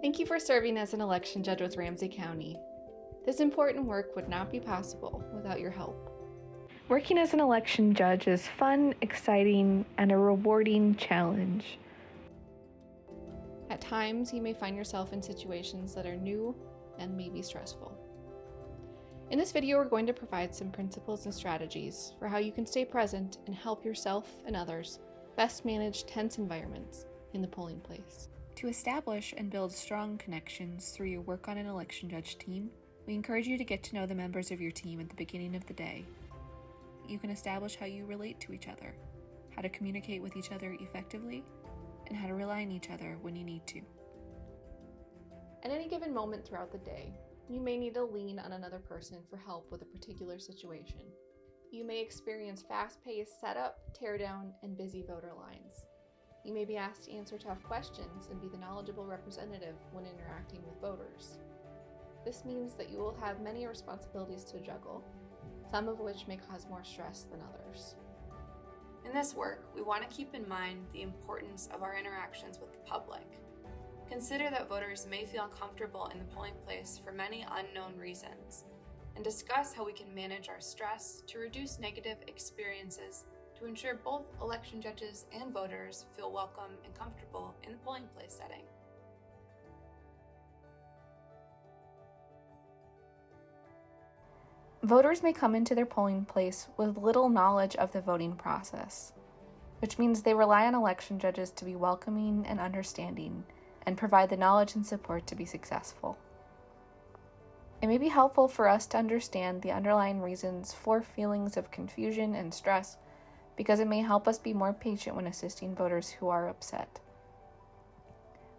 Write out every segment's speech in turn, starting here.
Thank you for serving as an election judge with Ramsey County. This important work would not be possible without your help. Working as an election judge is fun, exciting, and a rewarding challenge. At times, you may find yourself in situations that are new and maybe stressful. In this video, we're going to provide some principles and strategies for how you can stay present and help yourself and others best manage tense environments in the polling place. To establish and build strong connections through your work on an election judge team, we encourage you to get to know the members of your team at the beginning of the day. You can establish how you relate to each other, how to communicate with each other effectively, and how to rely on each other when you need to. At any given moment throughout the day, you may need to lean on another person for help with a particular situation. You may experience fast paced setup, teardown, and busy voter lines. You may be asked to answer tough questions and be the knowledgeable representative when interacting with voters. This means that you will have many responsibilities to juggle, some of which may cause more stress than others. In this work, we want to keep in mind the importance of our interactions with the public. Consider that voters may feel uncomfortable in the polling place for many unknown reasons, and discuss how we can manage our stress to reduce negative experiences to ensure both election judges and voters feel welcome and comfortable in the polling place setting. Voters may come into their polling place with little knowledge of the voting process, which means they rely on election judges to be welcoming and understanding and provide the knowledge and support to be successful. It may be helpful for us to understand the underlying reasons for feelings of confusion and stress because it may help us be more patient when assisting voters who are upset.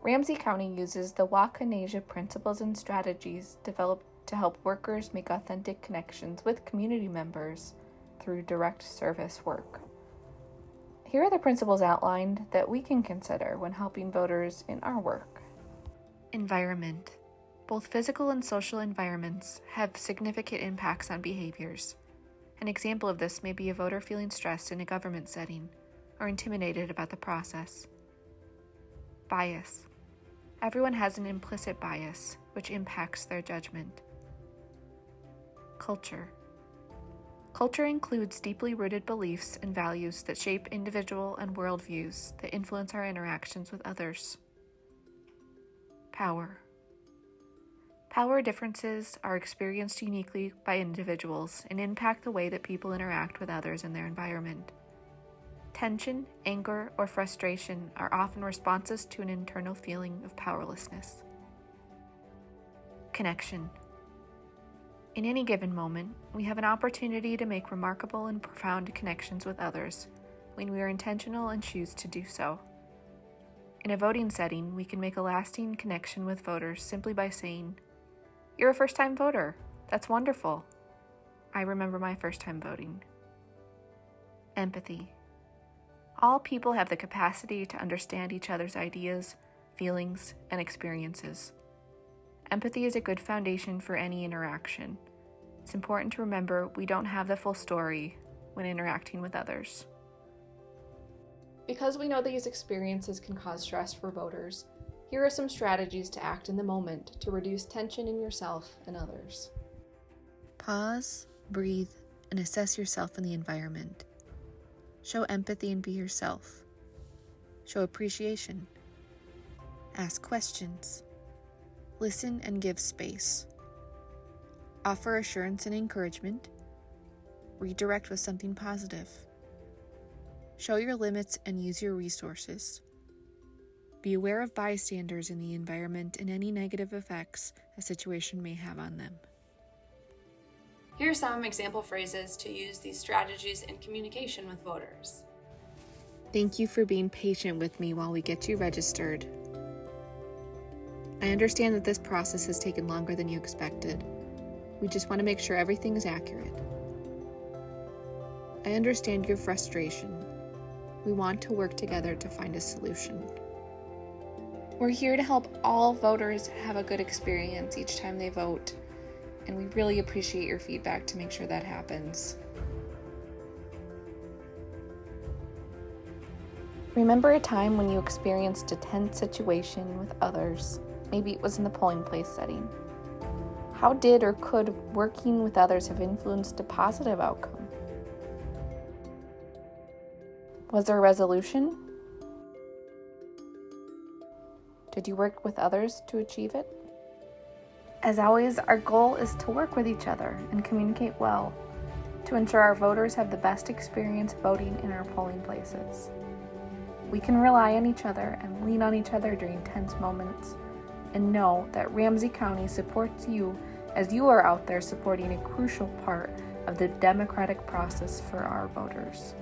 Ramsey County uses the Wakanheza principles and strategies developed to help workers make authentic connections with community members through direct service work. Here are the principles outlined that we can consider when helping voters in our work. Environment. Both physical and social environments have significant impacts on behaviors. An example of this may be a voter feeling stressed in a government setting or intimidated about the process. Bias. Everyone has an implicit bias, which impacts their judgment. Culture. Culture includes deeply rooted beliefs and values that shape individual and worldviews that influence our interactions with others. Power. Power differences are experienced uniquely by individuals and impact the way that people interact with others in their environment. Tension, anger, or frustration are often responses to an internal feeling of powerlessness. Connection. In any given moment, we have an opportunity to make remarkable and profound connections with others when we are intentional and choose to do so. In a voting setting, we can make a lasting connection with voters simply by saying, You're a first time voter. That's wonderful. I remember my first time voting. Empathy. All people have the capacity to understand each other's ideas, feelings, and experiences. Empathy is a good foundation for any interaction. It's important to remember we don't have the full story when interacting with others. Because we know these experiences can cause stress for voters, here are some strategies to act in the moment to reduce tension in yourself and others. Pause, breathe, and assess yourself and the environment. Show empathy and be yourself. Show appreciation. Ask questions. Listen and give space. Offer assurance and encouragement. Redirect with something positive. Show your limits and use your resources. Be aware of bystanders in the environment and any negative effects a situation may have on them. Here are some example phrases to use these strategies in communication with voters. Thank you for being patient with me while we get you registered. I understand that this process has taken longer than you expected. We just want to make sure everything is accurate. I understand your frustration. We want to work together to find a solution. We're here to help all voters have a good experience each time they vote, and we really appreciate your feedback to make sure that happens. Remember a time when you experienced a tense situation with others. Maybe it was in the polling place setting. How did or could working with others have influenced a positive outcome? Was there a resolution? Did you work with others to achieve it? As always, our goal is to work with each other and communicate well to ensure our voters have the best experience voting in our polling places. We can rely on each other and lean on each other during tense moments and know that Ramsey County supports you as you are out there supporting a crucial part of the democratic process for our voters.